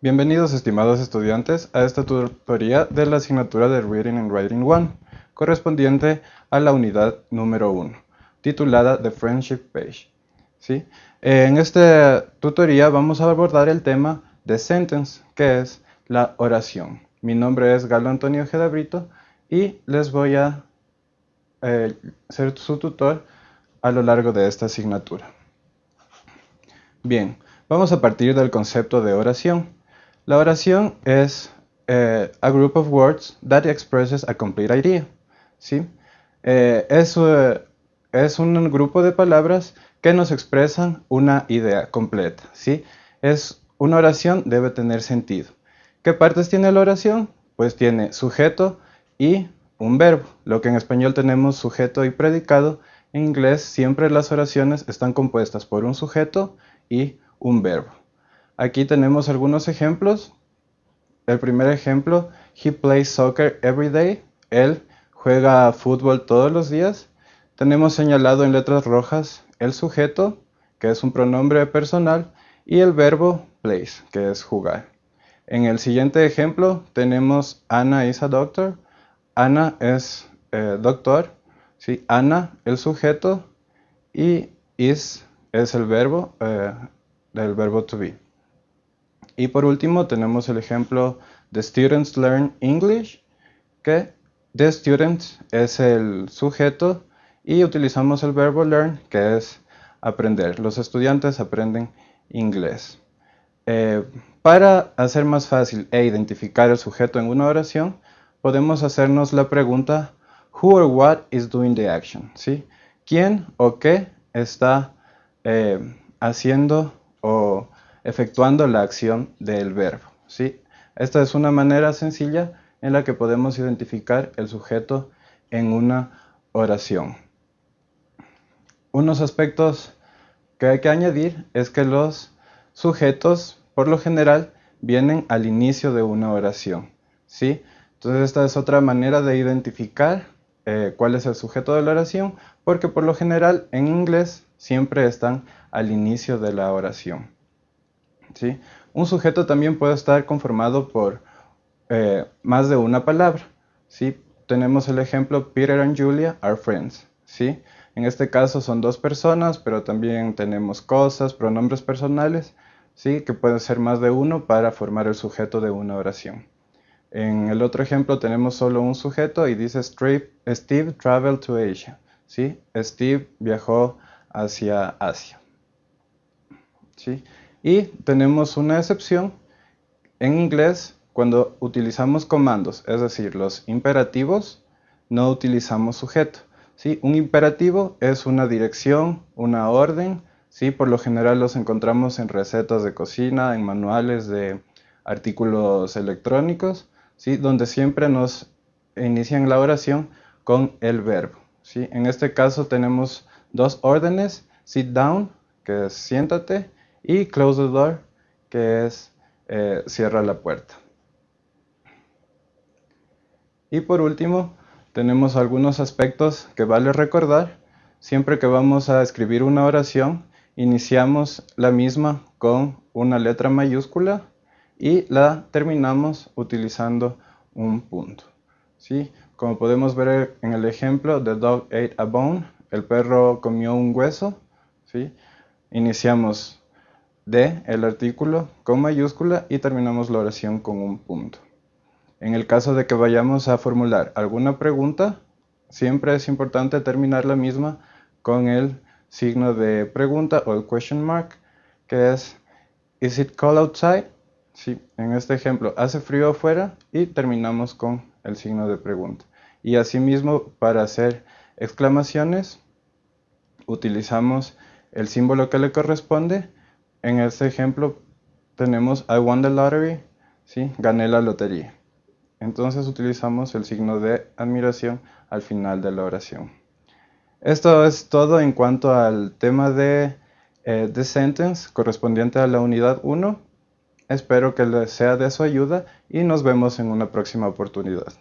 Bienvenidos estimados estudiantes a esta tutoría de la asignatura de Reading and Writing 1, correspondiente a la unidad número 1, titulada The Friendship Page. ¿Sí? En esta tutoría vamos a abordar el tema de sentence, que es la oración. Mi nombre es Galo Antonio Gedabrito y les voy a eh, ser su tutor a lo largo de esta asignatura. Bien, vamos a partir del concepto de oración. La oración es eh, a group of words that expresses a complete idea. ¿sí? Eh, es, eh, es, un grupo de palabras que nos expresan una idea completa. ¿sí? Es una oración debe tener sentido. ¿Qué partes tiene la oración? Pues tiene sujeto y un verbo. Lo que en español tenemos sujeto y predicado, en inglés siempre las oraciones están compuestas por un sujeto y un verbo. Aquí tenemos algunos ejemplos. El primer ejemplo, he plays soccer every day. Él juega fútbol todos los días. Tenemos señalado en letras rojas el sujeto, que es un pronombre personal, y el verbo plays, que es jugar. En el siguiente ejemplo tenemos Anna is a doctor. Ana es eh, doctor. ¿sí? Ana, el sujeto, y is es el verbo, eh, del verbo to be. Y por último tenemos el ejemplo The Students Learn English, que The Students es el sujeto y utilizamos el verbo learn, que es aprender. Los estudiantes aprenden inglés. Eh, para hacer más fácil e identificar el sujeto en una oración, podemos hacernos la pregunta Who or what is doing the action? ¿Sí? ¿Quién o qué está eh, haciendo o efectuando la acción del verbo. ¿sí? Esta es una manera sencilla en la que podemos identificar el sujeto en una oración. Unos aspectos que hay que añadir es que los sujetos, por lo general, vienen al inicio de una oración. ¿sí? Entonces esta es otra manera de identificar eh, cuál es el sujeto de la oración, porque por lo general en inglés siempre están al inicio de la oración. ¿Sí? Un sujeto también puede estar conformado por eh, más de una palabra. ¿sí? Tenemos el ejemplo Peter and Julia are friends. ¿sí? En este caso son dos personas, pero también tenemos cosas, pronombres personales, ¿sí? que pueden ser más de uno para formar el sujeto de una oración. En el otro ejemplo tenemos solo un sujeto y dice Steve traveled to Asia. ¿sí? Steve viajó hacia Asia. ¿sí? Y tenemos una excepción en inglés cuando utilizamos comandos, es decir, los imperativos, no utilizamos sujeto. ¿sí? Un imperativo es una dirección, una orden, ¿sí? por lo general los encontramos en recetas de cocina, en manuales de artículos electrónicos, ¿sí? donde siempre nos inician la oración con el verbo. ¿sí? En este caso tenemos dos órdenes, sit down, que es siéntate, y close the door, que es eh, cierra la puerta. Y por último, tenemos algunos aspectos que vale recordar. Siempre que vamos a escribir una oración, iniciamos la misma con una letra mayúscula y la terminamos utilizando un punto. ¿sí? Como podemos ver en el ejemplo, the dog ate a bone, el perro comió un hueso. ¿sí? Iniciamos de el artículo con mayúscula y terminamos la oración con un punto. En el caso de que vayamos a formular alguna pregunta, siempre es importante terminar la misma con el signo de pregunta o el question mark, que es Is it cold outside? Sí, en este ejemplo, ¿hace frío afuera? Y terminamos con el signo de pregunta. Y asimismo, para hacer exclamaciones, utilizamos el símbolo que le corresponde en este ejemplo tenemos I won the lottery, ¿sí? gané la lotería. Entonces utilizamos el signo de admiración al final de la oración. Esto es todo en cuanto al tema de eh, The Sentence correspondiente a la unidad 1. Espero que les sea de su ayuda y nos vemos en una próxima oportunidad.